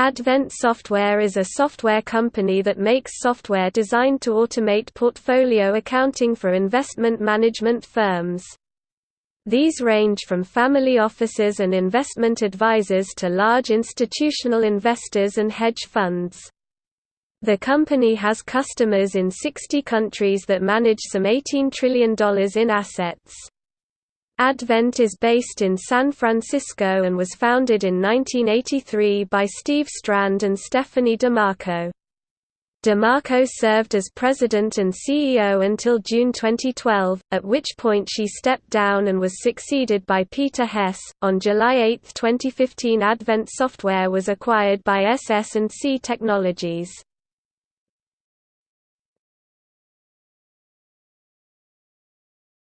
Advent Software is a software company that makes software designed to automate portfolio accounting for investment management firms. These range from family offices and investment advisors to large institutional investors and hedge funds. The company has customers in 60 countries that manage some $18 trillion in assets. Advent is based in San Francisco and was founded in 1983 by Steve Strand and Stephanie DeMarco. DeMarco served as president and CEO until June 2012, at which point she stepped down and was succeeded by Peter Hess. On July 8, 2015, Advent Software was acquired by SS&C Technologies.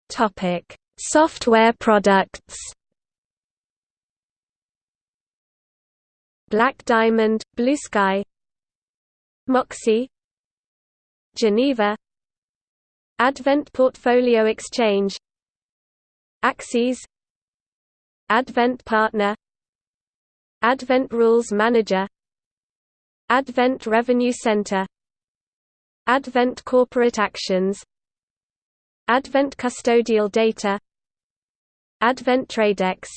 Topic: Software products. Black Diamond, Blue Sky. Moxy. Geneva. Advent Portfolio Exchange. Axys. Advent Partner. Advent Rules Manager. Advent Revenue Center. Advent Corporate Actions Advent Custodial Data Advent Tradex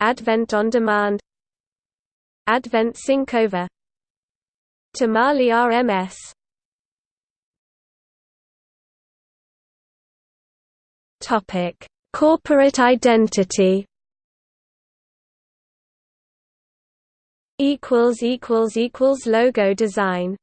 Advent On Demand Advent Syncova Tamale RMS Topic: Corporate identity. Equals equals equals logo design